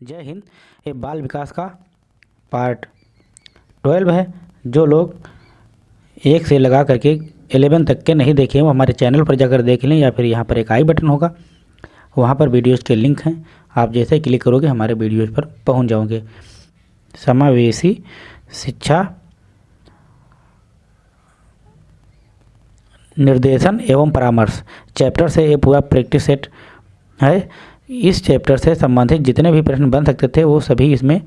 जय हिंद, ये बाल विकास का पार्ट ट्वेल्व है, जो लोग एक से लगा करके एलेवन तक के नहीं देखे वो हमारे चैनल पर जाकर देख लें या फिर यहाँ पर एक आई बटन होगा, वहाँ पर वीडियोज़ के लिंक हैं, आप जैसे क्लिक करोगे हमारे वीडियोज़ पर पहुँच जाओगे। समावेशी शिक्षा निर्देशन एवं परामर्श, चैप्टर से ये पूरा प्रैक्टिस सेट है इस चैप्टर से संबंधित जितने भी प्रश्न बन सकते थे, वो सभी इसमें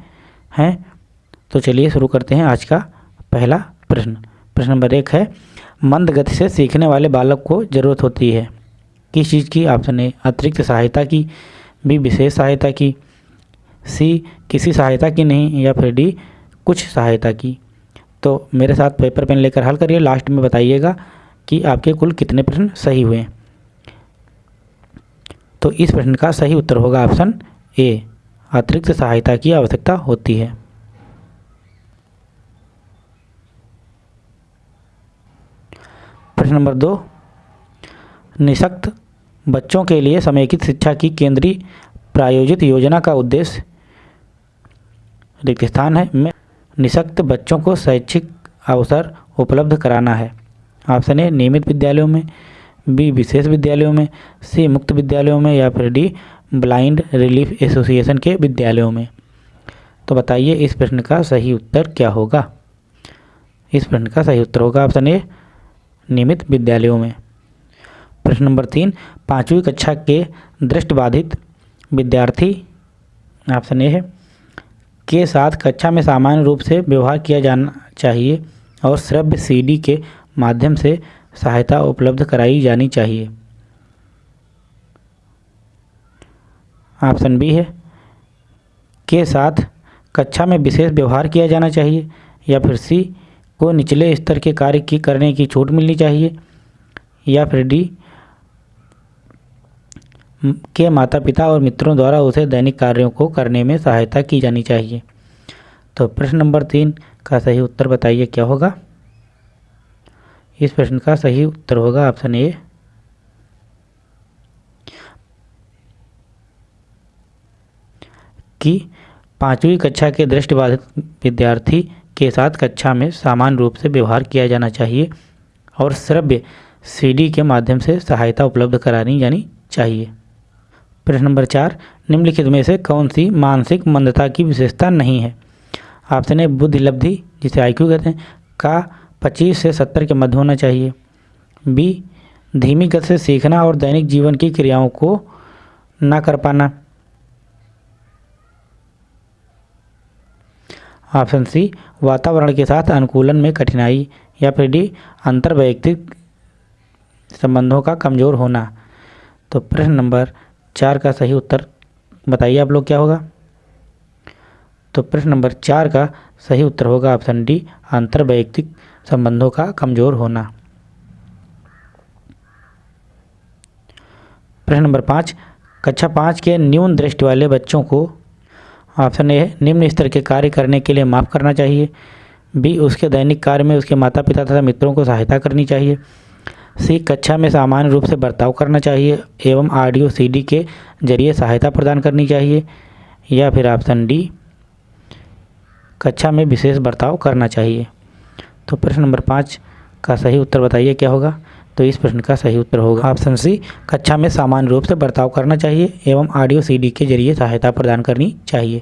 हैं। तो चलिए शुरू करते हैं आज का पहला प्रश्न। प्रश्न नंबर एक है, मंद गति से सीखने वाले बालक को ज़रूरत होती है। किस चीज़ की? ए अतिरिक्त सहायता की बी विशेष सहायता की सी किसी सहायता की नहीं, या फिर डी कुछ सहायता की। तो मेरे साथ पेपर पेन लेकर हल करिए। लास्ट में बताइएगा कि आपके कुल कितने प्रश्न सही हुए तो इस प्रश्न का सही उत्तर होगा ऑप्शन ए। अतिरिक्त सहायता की आवश्यकता होती है। प्रश्न नंबर दो। निशक्त बच्चों के लिए समेकित शिक्षा की केंद्रीय प्रायोजित योजना का उद्देश्य रिक्त स्थान है। में निशक्त बच्चों को शैक्षिक अवसर उपलब्ध कराना है। ऑप्शन ए, नियमित विद्यालयों में बी विशेष विद्यालयों में, सी मुक्त विद्यालयों में या फिर डी ब्लाइंड रिलीफ एसोसिएशन के विद्यालयों में। तो बताइए इस प्रश्न का सही उत्तर क्या होगा? इस प्रश्न का सही उत्तर होगा ऑप्शन ए, नियमित विद्यालयों में। प्रश्न नंबर तीन, पाँचवीं कक्षा के दृष्टिबाधित विद्यार्थी, ऑप्शन ए है, के साथ कक्षा में सामान्य रूप से व्यवहार किया जाना चाहिए और श्रव्य सीडी के माध्यम से सहायता उपलब्ध कराई जानी चाहिए। ऑप्शन बी है, के साथ कक्षा में विशेष व्यवहार किया जाना चाहिए या फिर सी, को निचले स्तर के कार्य की करने की छूट मिलनी चाहिए या फिर डी, के माता पिता और मित्रों द्वारा उसे दैनिक कार्यों को करने में सहायता की जानी चाहिए। तो प्रश्न नंबर तीन का सही उत्तर बताइए, क्या होगा? इस प्रश्न का सही उत्तर होगा ऑप्शन ए। कि पाँचवीं कक्षा के दृष्टिबाधित विद्यार्थी के साथ कक्षा में सामान्य रूप से व्यवहार किया जाना चाहिए और श्रव्य सीडी के माध्यम से सहायता उपलब्ध करानी जानी चाहिए। प्रश्न नंबर चार, निम्नलिखित में से कौन सी मानसिक मंदता की विशेषता नहीं है? ऑप्शन ए बुद्धि लब्धि जिसे आईक्यू कहते हैं, का पच्चीस से सत्तर के मध्य होना चाहिए। बी, धीमी गति से सीखना और दैनिक जीवन की क्रियाओं को ना कर पाना। ऑप्शन सी, वातावरण के साथ अनुकूलन में कठिनाई या फिर डी अंतर वैयक्तिक संबंधों का कमज़ोर होना। तो प्रश्न नंबर चार का सही उत्तर बताइए आप लोग क्या होगा? तो प्रश्न नंबर चार का सही उत्तर होगा ऑप्शन डी अंतर वैयक्तिक संबंधों का कमज़ोर होना। प्रश्न नंबर पाँच, कक्षा पाँच के न्यून दृष्टि वाले बच्चों को ऑप्शन ए, निम्न स्तर के कार्य करने के लिए माफ़ करना चाहिए। बी, उसके दैनिक कार्य में उसके माता पिता तथा मित्रों को सहायता करनी चाहिए। सी, कक्षा में सामान्य रूप से बर्ताव करना चाहिए एवं ऑडियो सीडी के ज़रिए सहायता प्रदान करनी चाहिए। या फिर ऑप्शन डी, कक्षा में विशेष बर्ताव करना चाहिए। तो प्रश्न नंबर पाँच का सही उत्तर बताइए, क्या होगा? तो इस प्रश्न का सही उत्तर होगा ऑप्शन सी, कक्षा में सामान्य रूप से बर्ताव करना चाहिए एवं ऑडियो सीडी के ज़रिए सहायता प्रदान करनी चाहिए।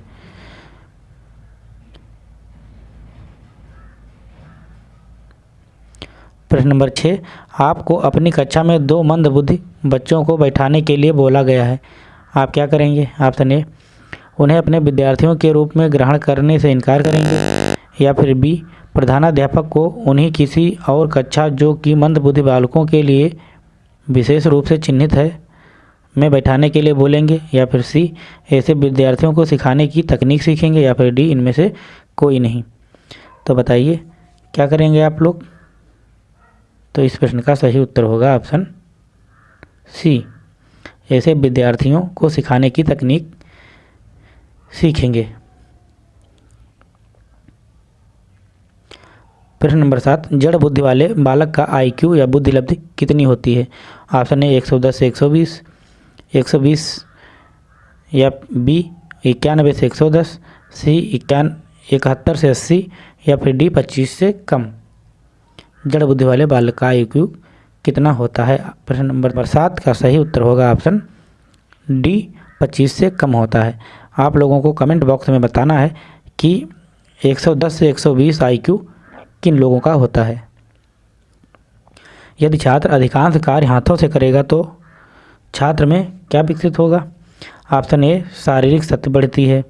प्रश्न नंबर छः, आपको अपनी कक्षा में दो मंद बुद्धि बच्चों को बैठाने के लिए बोला गया है। आप क्या करेंगे? ऑप्शन ए, उन्हें अपने विद्यार्थियों के रूप में ग्रहण करने से इनकार करेंगे या फिर बी प्रधानाध्यापक को उन्हीं किसी और कक्षा जो कि मंद बुद्धि बालकों के लिए विशेष रूप से चिन्हित है, में बैठाने के लिए बोलेंगे या फिर सी, ऐसे विद्यार्थियों को सिखाने की तकनीक सीखेंगे या फिर डी, इनमें से कोई नहीं। तो बताइए, क्या करेंगे आप लोग? तो इस प्रश्न का सही उत्तर होगा ऑप्शन सी। ऐसे विद्यार्थियों को सिखाने की तकनीक सीखेंगे। प्रश्न नंबर सात, जड़ बुद्धि वाले बालक का आईक्यू या बुद्धि लब्धि कितनी होती है? ऑप्शन ए, एक सौ दस से एक सौ बीस, एक सौ बीस, या बी, इक्यानवे से एक सौ दस, सी, इक्यान, इकहत्तर से अस्सी, या फिर डी, पच्चीस से कम। जड़ बुद्धि वाले बालक का आयु कितना होता है? प्रश्न नंबर सात का सही उत्तर होगा ऑप्शन डी, पच्चीस से कम होता है। आप लोगों को कमेंट बॉक्स में बताना है कि 110 से 120 आईक्यू किन लोगों का होता है। यदि छात्र अधिकांश कार्य हाथों से करेगा तो छात्र में क्या विकसित होगा? ऑप्शन ए, शारीरिक शक्ति बढ़ती है।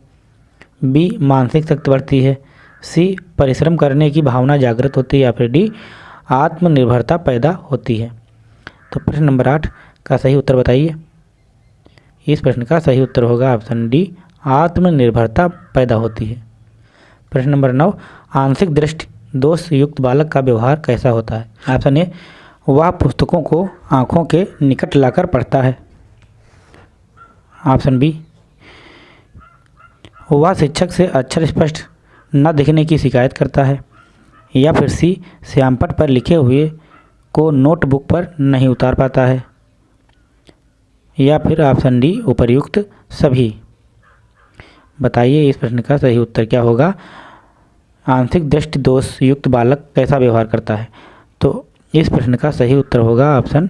बी, मानसिक शक्ति बढ़ती है। सी, परिश्रम करने की भावना जागृत होती है या फिर डी, आत्मनिर्भरता पैदा होती है। तो प्रश्न नंबर आठ का सही उत्तर बताइए। इस प्रश्न का सही उत्तर होगा ऑप्शन डी, आत्मनिर्भरता पैदा होती है। प्रश्न नंबर नौ, आंशिक दृष्टि दोष युक्त बालक का व्यवहार कैसा होता है? ऑप्शन ए वह पुस्तकों को आँखों के निकट लाकर पढ़ता है। ऑप्शन बी वह शिक्षक से अक्षर स्पष्ट न दिखने की शिकायत करता है, या फिर सी श्यामपट पर लिखे हुए को नोटबुक पर नहीं उतार पाता है। या फिर ऑप्शन डी उपर्युक्त सभी। बताइए इस प्रश्न का सही उत्तर क्या होगा? आंशिक दृष्टि दोष युक्त बालक कैसा व्यवहार करता है? तो इस प्रश्न का सही उत्तर होगा ऑप्शन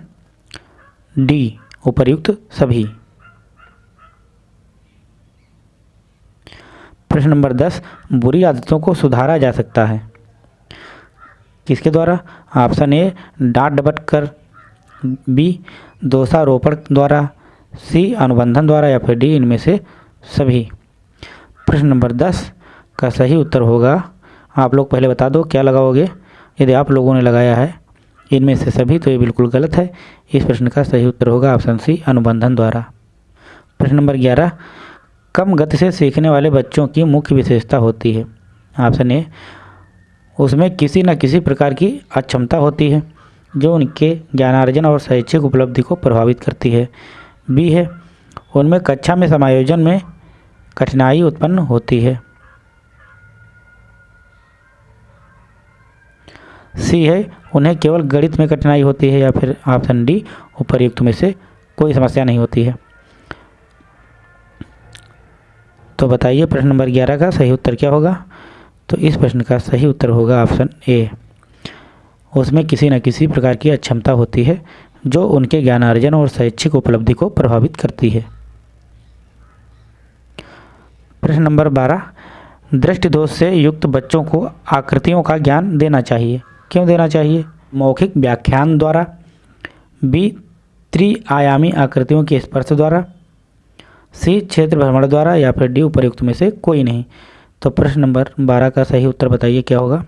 डी, उपर्युक्त सभी। प्रश्न नंबर दस, बुरी आदतों को सुधारा जा सकता है। किसके द्वारा? ऑप्शन ए, डांट डबट कर, बी, दोषारोपण द्वारा, सी, अनुबंधन द्वारा, या फिर डी, इनमें से सभी। प्रश्न नंबर दस का सही उत्तर होगा आप लोग पहले बता दो, क्या लगाओगे? यदि आप लोगों ने लगाया है इनमें से सभी तो ये बिल्कुल गलत है। इस प्रश्न का सही उत्तर होगा ऑप्शन सी, अनुबंधन द्वारा। प्रश्न नंबर ग्यारह, कम गति से सीखने वाले बच्चों की मुख्य विशेषता होती है। ऑप्शन ए, उसमें किसी न किसी प्रकार की अक्षमता होती है, जो उनके ज्ञानार्जन और शैक्षिक उपलब्धि को प्रभावित करती है। बी है, उनमें कक्षा में समायोजन में कठिनाई उत्पन्न होती है। सी है, उन्हें केवल गणित में कठिनाई होती है या फिर ऑप्शन डी उपरयुक्त में से कोई समस्या नहीं होती है। तो बताइए प्रश्न नंबर ग्यारह का सही उत्तर क्या होगा? तो इस प्रश्न का सही उत्तर होगा ऑप्शन ए। उसमें किसी न किसी प्रकार की अक्षमता होती है, जो उनके ज्ञानार्जन और शैक्षिक उपलब्धि को प्रभावित करती है। प्रश्न नंबर बारह। दृष्टि दोष से युक्त बच्चों को आकृतियों का ज्ञान देना चाहिए। क्यों देना चाहिए? मौखिक व्याख्यान द्वारा, बी, त्रिआयामी आकृतियों के स्पर्श द्वारा, सी, क्षेत्र भ्रमण द्वारा, या फिर डी, उपरयुक्त में से कोई नहीं। तो प्रश्न नंबर बारह का सही उत्तर बताइए, क्या होगा?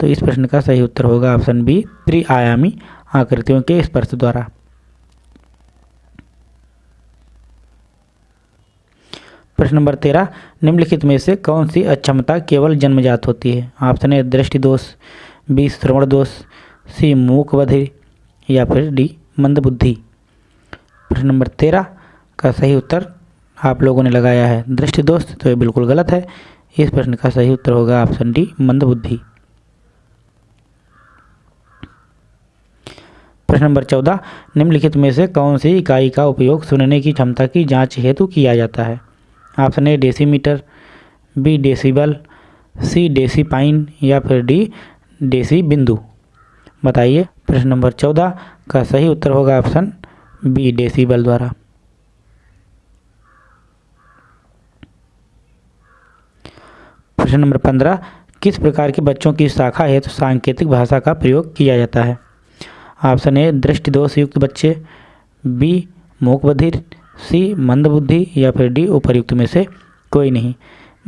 तो इस प्रश्न का सही उत्तर होगा ऑप्शन बी, त्रिआयामी आकृतियों के स्पर्श द्वारा। प्रश्न नंबर तेरह, निम्नलिखित में से कौन सी अक्षमता केवल जन्मजात होती है? ऑप्शन ए दृष्टि दोष बी श्रवण दोष, सी मूक बधिर या फिर डी मंद बुद्धि। प्रश्न नंबर तेरह का सही उत्तर आप लोगों ने लगाया है। दृष्टि दोष तो ये बिल्कुल गलत है। इस प्रश्न का सही उत्तर होगा ऑप्शन डी, मंद बुद्धि। प्रश्न नंबर चौदह, निम्नलिखित में से कौन सी इकाई का उपयोग सुनने की क्षमता की जाँच हेतु किया जाता है? Option A, decimetre, B, decibel, C, डेसीपाइन, या फिर डी डेसी बिंदु। बताइए, प्रश्न नंबर चौदह का सही उत्तर होगा ऑप्शन बी, डेसीबल द्वारा। प्रश्न नंबर पंद्रह, किस प्रकार के बच्चों की शाखा है तो सांकेतिक भाषा का प्रयोग किया जाता है? ऑप्शन ए दृष्टि दोष युक्त बच्चे, बी मूक बधिर सी, मंदबुद्धि, या फिर डी, उपरयुक्त में से कोई नहीं।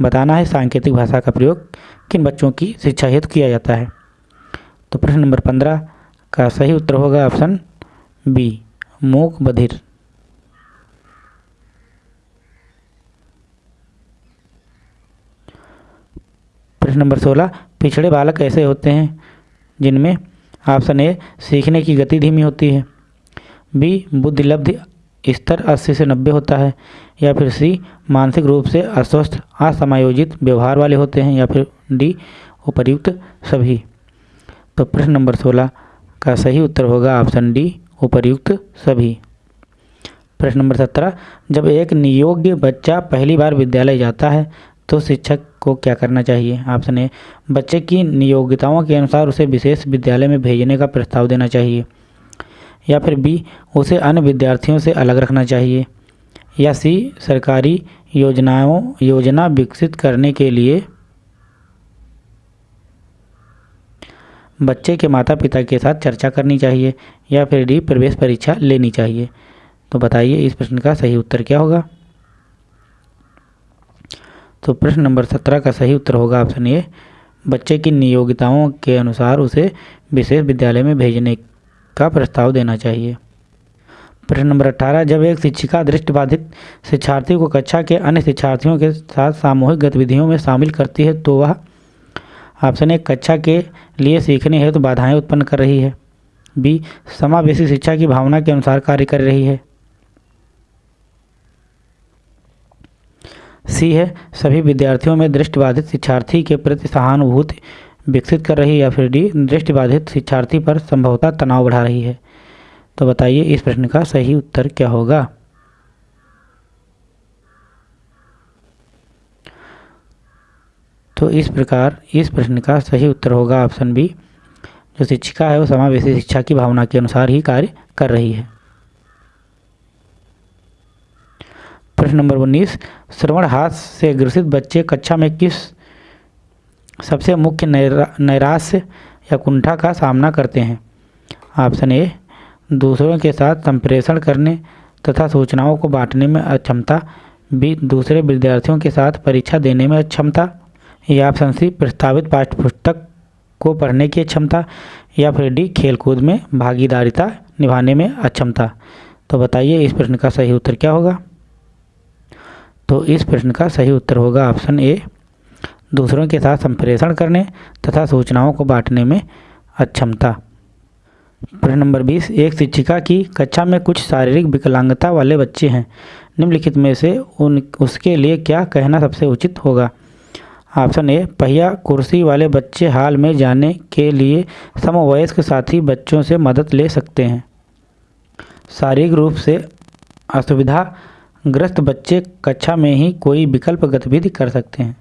बताना है सांकेतिक भाषा का प्रयोग किन बच्चों की शिक्षा हेतु किया जाता है। तो प्रश्न नंबर पंद्रह का सही उत्तर होगा ऑप्शन बी मूक बधिर। प्रश्न नंबर सोलह, पिछड़े बालक ऐसे होते हैं जिनमें ऑप्शन ए सीखने की गति धीमी होती है। बी बुद्धिलब्धि स्तर 80 से 90 होता है। या फिर सी मानसिक रूप से अस्वस्थ, असमायोजित व्यवहार वाले होते हैं। या फिर डी उपर्युक्त सभी। तो प्रश्न नंबर 16 का सही उत्तर होगा ऑप्शन डी, उपर्युक्त सभी। प्रश्न नंबर सत्रह, जब एक नियोग्य बच्चा पहली बार विद्यालय जाता है तो शिक्षक को क्या करना चाहिए? ऑप्शन ए, बच्चे की नियोग्यताओं के अनुसार उसे विशेष विद्यालय में भेजने का प्रस्ताव देना चाहिए। या फिर बी, उसे अन्य विद्यार्थियों से अलग रखना चाहिए। या सी, सरकारी योजनाओं, योजना विकसित करने के लिए बच्चे के माता पिता के साथ चर्चा करनी चाहिए या फिर डी प्रवेश परीक्षा लेनी चाहिए। तो बताइए, इस प्रश्न का सही उत्तर क्या होगा? तो प्रश्न नंबर सत्रह का सही उत्तर होगा ऑप्शन ए, बच्चे की नियोगिताओं के अनुसार उसे विशेष विद्यालय में भेजने का प्रस्ताव देना चाहिए। प्रश्न नंबर अट्ठारह जब एक शिक्षिका दृष्टिबाधित शिक्षार्थी को कक्षा के अन्य शिक्षार्थियों के साथ सामूहिक गतिविधियों में शामिल करती है तो वह ऑप्शन ए, कक्षा के लिए सीखने हेतु तो बाधाएँ उत्पन्न कर रही है। बी, समावेशी शिक्षा की भावना के अनुसार कार्य कर रही है। सी है, सभी विद्यार्थियों में दृष्टिबाधित शिक्षार्थी के प्रति सहानुभूति विकसित कर रही है या फिर डी, दृष्टिबाधित शिक्षार्थी पर संभवतः तनाव बढ़ा रही है। तो बताइए इस प्रश्न का सही उत्तर क्या होगा? तो इस प्रकार इस प्रश्न का सही उत्तर होगा ऑप्शन बी। जो शिक्षिका है, वो समावेशी शिक्षा की भावना के अनुसार ही कार्य कर रही है। प्रश्न नंबर उन्नीस। श्रवण हाथ से ग्रसित बच्चे कक्षा में किस सबसे मुख्य नैराश्य या कुंठा का सामना करते हैं? ऑप्शन ए, दूसरों के साथ संप्रेषण करने तथा सूचनाओं को बांटने में अक्षमता, बी, दूसरे विद्यार्थियों के साथ परीक्षा देने में अक्षमता या ऑप्शन सी प्रस्तावित पाठ्य पुस्तक को पढ़ने की क्षमता या फिर डी खेलकूद में भागीदारिता निभाने में अक्षमता। तो बताइए, इस प्रश्न का सही उत्तर क्या होगा? तो इस प्रश्न का सही उत्तर होगा ऑप्शन ए, दूसरों के साथ संप्रेषण करने तथा सूचनाओं को बांटने में अक्षमता। प्रश्न नंबर बीस, एक शिक्षिका की कक्षा में कुछ शारीरिक विकलांगता वाले बच्चे हैं। निम्नलिखित में से उन, उसके लिए क्या कहना सबसे उचित होगा? ऑप्शन ए पहिया कुर्सी वाले बच्चे हाल में जाने के लिए समवयस्क साथी बच्चों से मदद ले सकते हैं। शारीरिक रूप से असुविधा ग्रस्त बच्चे कक्षा में ही कोई विकल्प गतिविधि कर सकते हैं।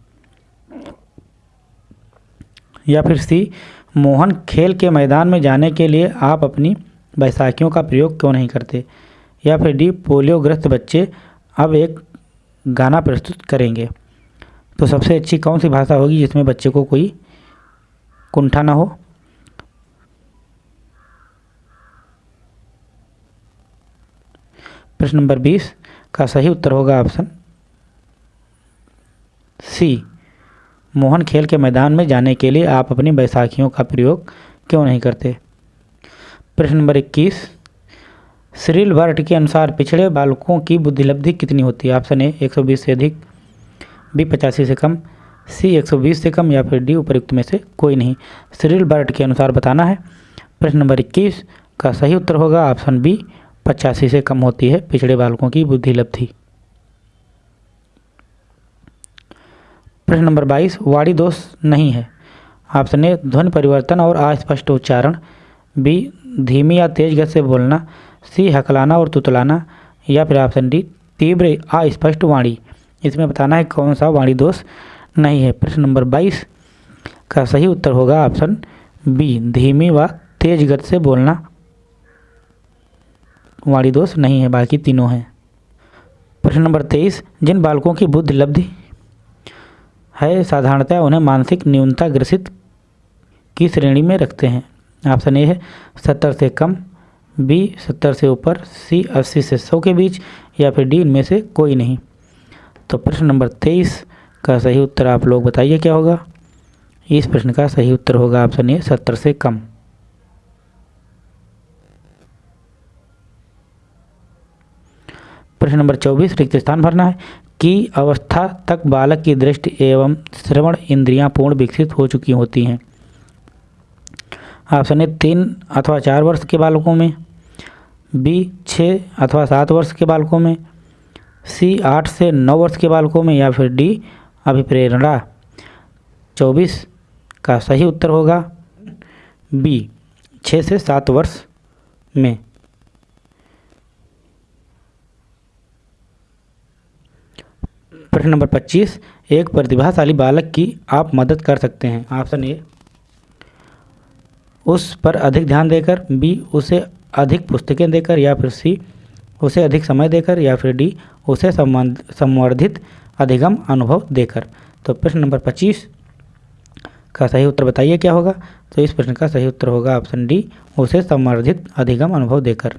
या फिर सी, मोहन खेल के मैदान में जाने के लिए आप अपनी बैसाखियों का प्रयोग क्यों नहीं करते? या फिर डी, पोलियोग्रस्त बच्चे अब एक गाना प्रस्तुत करेंगे। तो सबसे अच्छी कौन सी भाषा होगी जिसमें बच्चे को कोई कुंठा ना हो? प्रश्न नंबर बीस, का सही उत्तर होगा ऑप्शन सी, मोहन खेल के मैदान में जाने के लिए आप अपनी बैसाखियों का प्रयोग क्यों नहीं करते? प्रश्न नंबर इक्कीस श्रील वर्ट के अनुसार पिछड़े बालकों की बुद्धिलब्धि कितनी होती है? ऑप्शन ए 120 से अधिक बी पचासी से कम, सी 120 से कम या फिर डी उपयुक्त में से कोई नहीं। श्रील वर्ट के अनुसार बताना है। प्रश्न नंबर इक्कीस का सही उत्तर होगा। ऑप्शन बी, पचासी से कम होती है। पिछड़े बालकों की बुद्धि लब्धि। प्रश्न नंबर बाईस, वाणी दोष नहीं है। ऑप्शन ए, ध्वनि परिवर्तन और अस्पष्ट उच्चारण। बी, धीमी या तेज गति से बोलना। सी, हकलाना और तुतलाना। या फिर ऑप्शन डी, तीव्र अस्पष्ट वाणी। इसमें बताना है कौन सा वाणी दोष नहीं है। प्रश्न नंबर बाईस, का सही उत्तर होगा ऑप्शन बी, धीमी व तेज गति से बोलना वाणी दोष नहीं है, बाकी तीनों हैं। प्रश्न नंबर तेईस, जिन बालकों की बुद्धि लब्धि है साधारणतः उन्हें मानसिक न्यूनता ग्रसित की श्रेणी में रखते हैं। ऑप्शन ए है सत्तर से कम, बी सत्तर से ऊपर, सी अस्सी से सौ के बीच, या फिर डी इनमें से कोई नहीं। तो प्रश्न नंबर तेईस का सही उत्तर आप लोग बताइए क्या होगा? इस प्रश्न का सही उत्तर होगा ऑप्शन ए, सत्तर से कम। प्रश्न नंबर चौबीस, रिक्त स्थान भरना है। कि अवस्था तक बालक की दृष्टि एवं श्रवण इंद्रियाँ पूर्ण विकसित हो चुकी होती हैं। ऑप्शन ए, तीन अथवा चार वर्ष के बालकों में, बी छः अथवा सात वर्ष के बालकों में सी आठ से नौ वर्ष के बालकों में या फिर डी अभिप्रेरणा। चौबीस का सही उत्तर होगा। बी छः से सात वर्ष में। प्रश्न नंबर पच्चीस, एक प्रतिभाशाली बालक की आप मदद कर सकते हैं। ऑप्शन ए, उस पर अधिक ध्यान देकर, बी उसे अधिक पुस्तकें देकर, या फिर सी उसे अधिक समय देकर या फिर डी, उसे संवर्धित अधिगम अनुभव देकर। तो प्रश्न नंबर पच्चीस का सही उत्तर बताइए, क्या होगा? तो इस प्रश्न का सही उत्तर होगा ऑप्शन डी, उसे संवर्धित अधिगम अनुभव देकर।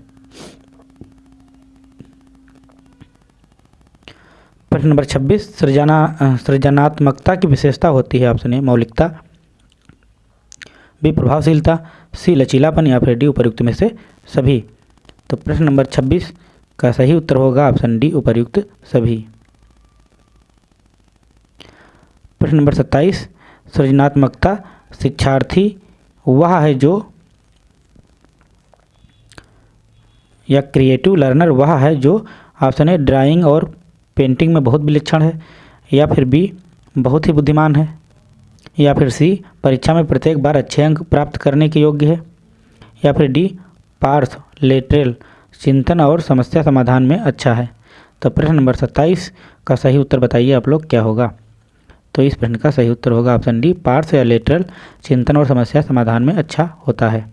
प्रश्न नंबर 26 सृजना, सृजनात्मकता की विशेषता होती है ऑप्शन ए, मौलिकता, बी, प्रभावशीलता, सी, लचीलापन या फिर डी उपयुक्त में से सभी। तो प्रश्न नंबर 26 का सही उत्तर होगा ऑप्शन डी उपयुक्त सभी। प्रश्न नंबर 27 सृजनात्मकता शिक्षार्थी वह है जो या क्रिएटिव लर्नर वह है जो ऑप्शन ए ड्राइंग और पेंटिंग में बहुत विलक्षण है, या फिर बी, बहुत ही बुद्धिमान है, या फिर सी, परीक्षा में प्रत्येक बार अच्छे अंक प्राप्त करने के योग्य है, या फिर डी, पार्थ लेटरल चिंतन और समस्या समाधान में अच्छा है। तो प्रश्न नंबर सत्ताईस का सही उत्तर बताइए आप लोग, क्या होगा? तो इस प्रश्न का सही उत्तर होगा ऑप्शन डी पार्थ या लेटरल चिंतन और समस्या समाधान में अच्छा होता है।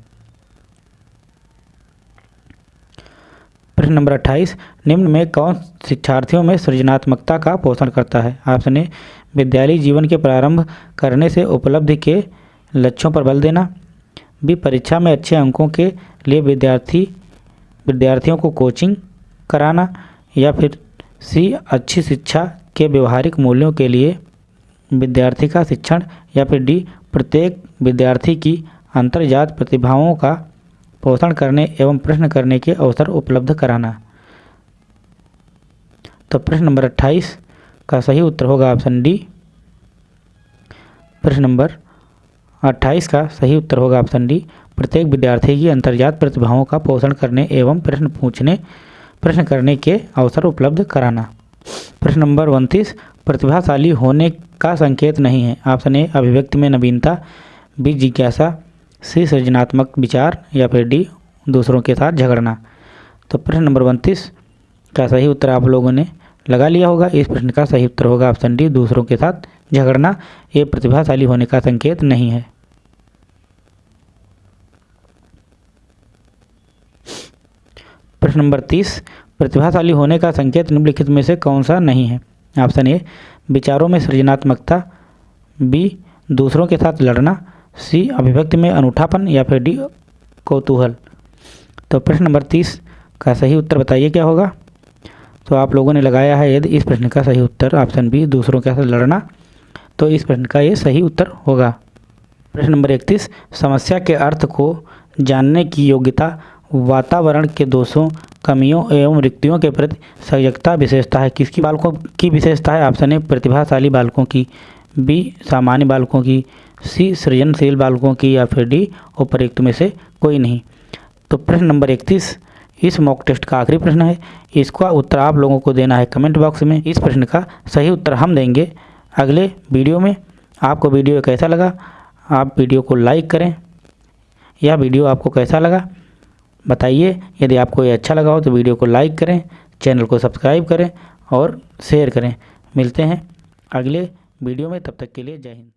प्रश्न नंबर अट्ठाईस, निम्न में कौन शिक्षार्थियों में सृजनात्मकता का पोषण करता है? ऑप्शन ए, विद्यालय जीवन के प्रारंभ करने से उपलब्धि के लक्ष्यों पर बल देना। बी, परीक्षा में अच्छे अंकों के लिए विद्यार्थी विद्यार्थियों को कोचिंग कराना या फिर सी, अच्छी शिक्षा के व्यवहारिक मूल्यों के लिए विद्यार्थी का शिक्षण या फिर डी, प्रत्येक विद्यार्थी की अंतर्जात प्रतिभाओं का पोषण करने एवं प्रश्न करने के अवसर उपलब्ध कराना। तो प्रश्न नंबर अट्ठाईस का सही उत्तर होगा ऑप्शन डी। प्रश्न नंबर अट्ठाईस का सही उत्तर होगा ऑप्शन डी। प्रत्येक विद्यार्थी की अंतर्जात प्रतिभाओं का पोषण करने एवं प्रश्न पूछने, प्रश्न करने के अवसर उपलब्ध कराना। प्रश्न नंबर उनतीस, प्रतिभाशाली होने का संकेत नहीं है। ऑप्शन ए, अभिव्यक्ति में नवीनता, बी, जिज्ञासा, सी, सृजनात्मक विचार, या फिर डी, दूसरों के साथ झगड़ना। तो प्रश्न नंबर उनतीस का सही उत्तर आप लोगों ने लगा लिया होगा। इस प्रश्न का सही उत्तर होगा ऑप्शन डी, दूसरों के साथ झगड़ना। ये प्रतिभाशाली होने का संकेत नहीं है। प्रश्न नंबर तीस, प्रतिभाशाली होने का संकेत निम्नलिखित में से कौन सा नहीं है? ऑप्शन ए, विचारों में सृजनात्मकता। बी, दूसरों के साथ लड़ना। सी, अभिव्यक्ति में अनूठापन या फिर डी, कौतूहल। तो प्रश्न नंबर तीस का सही उत्तर बताइए क्या होगा? तो आप लोगों ने लगाया है यदि इस प्रश्न का सही उत्तर ऑप्शन बी दूसरों के साथ लड़ना तो इस प्रश्न का ये सही उत्तर होगा। प्रश्न नंबर इकतीस, समस्या के अर्थ को जानने की योग्यता, वातावरण के दोषों, कमियों एवं रिक्तियों के प्रति सजगता, विशेषता है। किसकी बालकों की विशेषता है? ऑप्शन ए प्रतिभाशाली बालकों की बी सामान्य बालकों की सी सृजनशील बालकों की, या फिर डी उपयुक्त में से कोई नहीं। तो प्रश्न नंबर इकतीस इस मॉक टेस्ट का आखिरी प्रश्न है। इसका उत्तर आप लोगों को देना है कमेंट बॉक्स में। इस प्रश्न का सही उत्तर हम देंगे। अगले वीडियो में आपको वीडियो कैसा लगा? आप वीडियो को लाइक करें। यह वीडियो आपको कैसा लगा? बताइए। यदि आपको ये अच्छा लगा हो तो वीडियो को लाइक करें चैनल को सब्सक्राइब करें और शेयर करें। मिलते हैं अगले वीडियो में। तब तक के लिए जय हिंद।